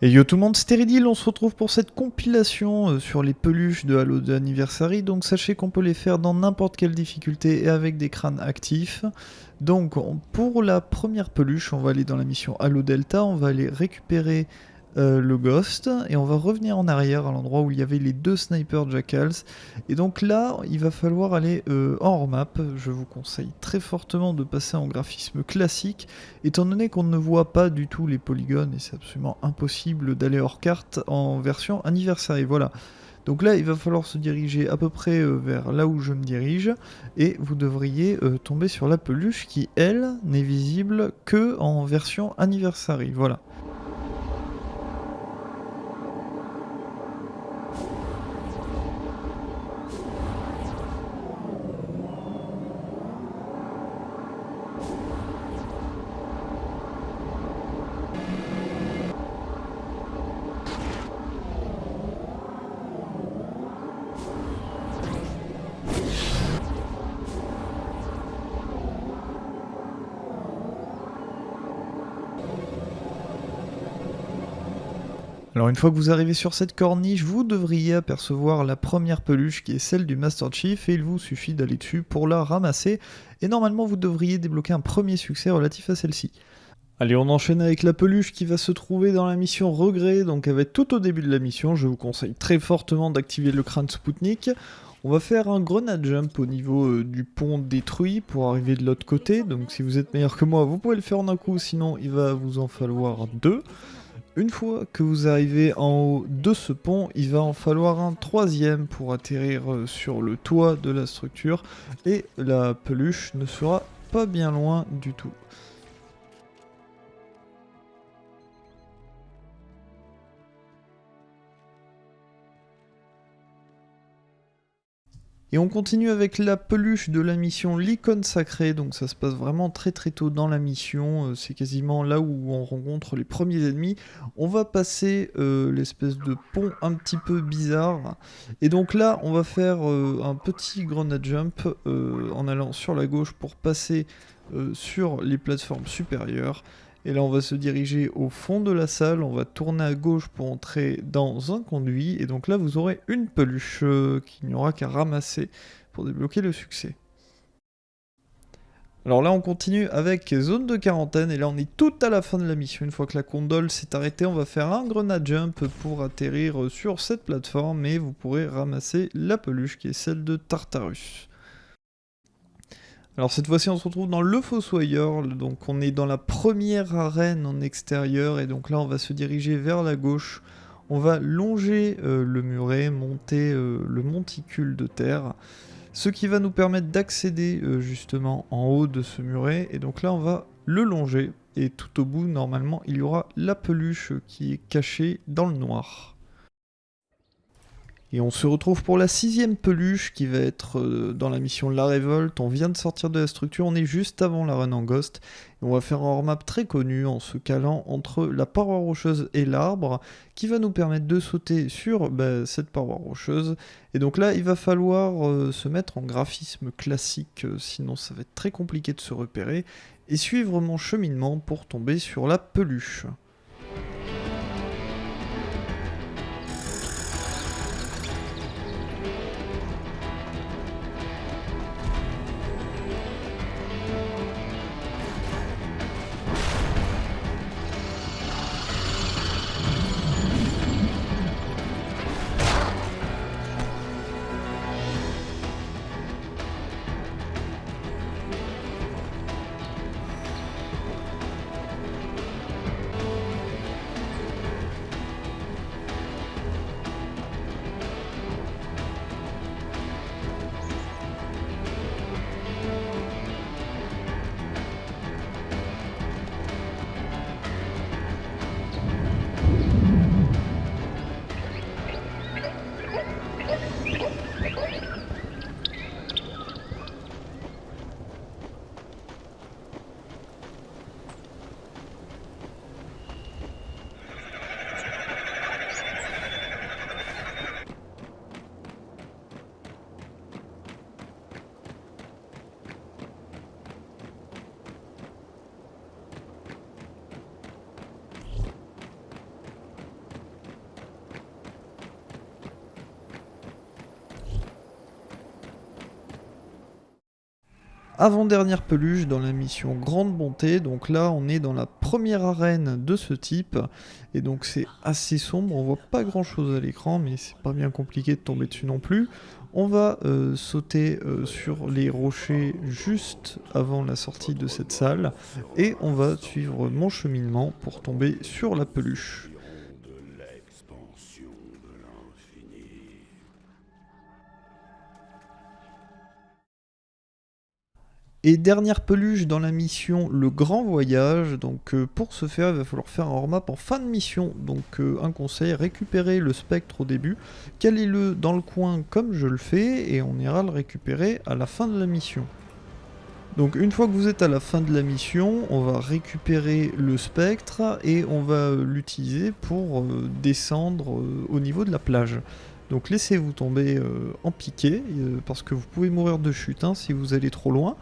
Et yo tout le monde, c'est Teridil, on se retrouve pour cette compilation euh, sur les peluches de Halo 2 Anniversary, donc sachez qu'on peut les faire dans n'importe quelle difficulté et avec des crânes actifs. Donc pour la première peluche, on va aller dans la mission Halo Delta, on va aller récupérer euh, le Ghost, et on va revenir en arrière à l'endroit où il y avait les deux snipers Jackals. Et donc là, il va falloir aller euh, hors map. Je vous conseille très fortement de passer en graphisme classique, étant donné qu'on ne voit pas du tout les polygones, et c'est absolument impossible d'aller hors carte en version anniversaire. Voilà. Donc là, il va falloir se diriger à peu près euh, vers là où je me dirige, et vous devriez tomber sur la peluche qui, elle, n'est visible que en version anniversary. Voilà. Alors une fois que vous arrivez sur cette corniche, vous devriez apercevoir la première peluche qui est celle du Master Chief et il vous suffit d'aller dessus pour la ramasser et normalement vous devriez débloquer un premier succès relatif à celle-ci. Allez, on enchaîne avec la peluche qui va se trouver dans la mission Regret, donc elle va être tout au début de la mission, je vous conseille très fortement d'activer le crâne Spoutnik. On va faire un grenade jump au niveau euh, du pont détruit pour arriver de l'autre côté, donc si vous êtes meilleur que moi, vous pouvez le faire en un coup, sinon il va vous en falloir deux. Une fois que vous arrivez en haut de ce pont, il va en falloir un troisième pour atterrir euh, sur le toit de la structure et la peluche ne sera pas bien loin du tout. Et on continue avec la peluche de la mission l'icône sacrée, donc ça se passe vraiment très très tôt dans la mission, euh, c'est quasiment là où on rencontre les premiers ennemis. On va passer euh, l'espèce de pont un petit peu bizarre, et donc là on va faire euh, un petit grenade jump en allant sur la gauche pour passer sur les plateformes supérieures. Et là, on va se diriger au fond de la salle, on va tourner à gauche pour entrer dans un conduit. Et donc là, vous aurez une peluche euh, qu'il n'y aura qu'à ramasser pour débloquer le succès. Alors là, on continue avec zone de quarantaine. Et là, on est tout à la fin de la mission. Une fois que la condole s'est arrêtée, on va faire un grenade jump pour atterrir sur cette plateforme. Et vous pourrez ramasser la peluche qui est celle de Tartarus. Alors cette fois-ci on se retrouve dans le Fossoyeur, donc on est dans la première arène en extérieur. Et donc là on va se diriger vers la gauche. On va longer euh, le muret, monter euh, le monticule de terre, ce qui va nous permettre d'accéder euh, justement en haut de ce muret. Et donc là on va le longer. Et tout au bout normalement il y aura la peluche qui est cachée dans le noir. Et on se retrouve pour la sixième peluche qui va être euh, dans la mission La Révolte. On vient de sortir de la structure, on est juste avant la run en Ghost. Et on va faire un hors-map très connu en se calant entre la paroi rocheuse et l'arbre qui va nous permettre de sauter sur bah, cette paroi rocheuse. Et donc là, il va falloir euh, se mettre en graphisme classique, euh, sinon ça va être très compliqué de se repérer. Et suivre mon cheminement pour tomber sur la peluche. Avant-dernière peluche dans la mission Grande Bonté, donc là on est dans la première arène de ce type, et donc c'est assez sombre, on voit pas grand chose à l'écran, mais c'est pas bien compliqué de tomber dessus non plus. On va euh, sauter euh, sur les rochers juste avant la sortie de cette salle, et on va suivre mon cheminement pour tomber sur la peluche. Et dernière peluche dans la mission Le Grand Voyage, donc euh, pour ce faire il va falloir faire un remap en fin de mission, donc euh, un conseil, récupérer le spectre au début, calez-le dans le coin comme je le fais et on ira le récupérer à la fin de la mission. Donc une fois que vous êtes à la fin de la mission, on va récupérer le spectre et on va l'utiliser pour euh, descendre au niveau de la plage. Donc laissez-vous tomber euh, en piqué, euh, parce que vous pouvez mourir de chute hein, si vous allez trop loin.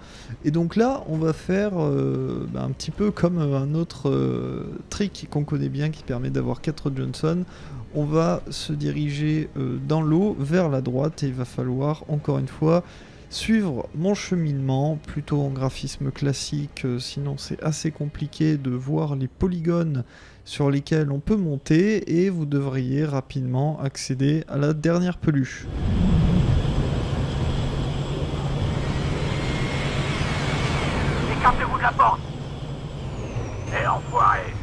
Et donc là, on va faire euh, bah, un petit peu comme un autre trick qu'on connaît bien qui permet d'avoir 4 Johnson. On va se diriger dans l'eau vers la droite et il va falloir encore une fois suivre mon cheminement, plutôt en graphisme classique, sinon c'est assez compliqué de voir les polygones sur lesquels on peut monter et vous devriez rapidement accéder à la dernière peluche. Écartez-vous de la porte Et enfoiré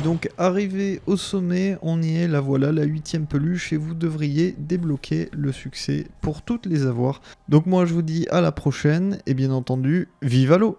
Et donc arrivé au sommet, on y est, la voilà, la huitième peluche, et vous devriez débloquer le succès pour toutes les avoir. Donc moi je vous dis à la prochaine, et bien entendu, vive à l'eau